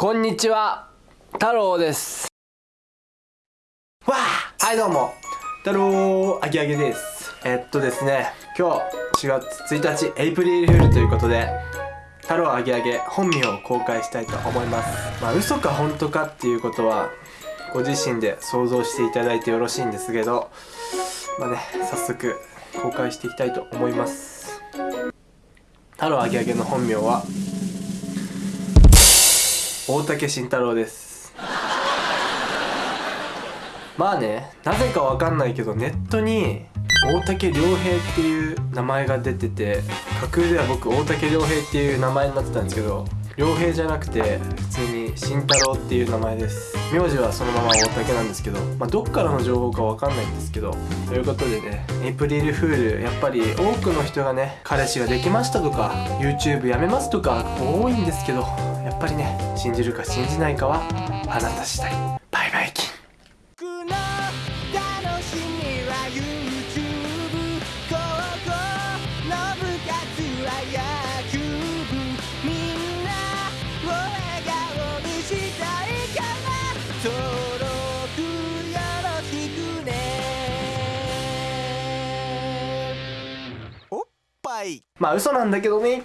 こんにちは太郎です。わあ！はいどうも。太郎あげあげです。えっとですね今日4月1日エイプリルフールということで太郎あげあげ本名を公開したいと思います。まあ嘘か本当かっていうことはご自身で想像していただいてよろしいんですけどまあね早速公開していきたいと思います。太郎あげあげの本名は大竹慎太郎です。まあねなぜかわかんないけどネットに大竹良平っていう名前が出てて架空では僕大竹良平っていう名前になってたんですけど良平じゃなくて普通に慎太郎っていう名前です。名字はそのまま大竹なんですけど、まあ、どっからの情報かわかんないんですけどということでねエイプリルフールやっぱり多くの人がね彼氏ができましたとか YouTube やめますとか多いんですけどやっぱりね信じるか信じないかはあなた次第。い。まあ嘘なんだけどね。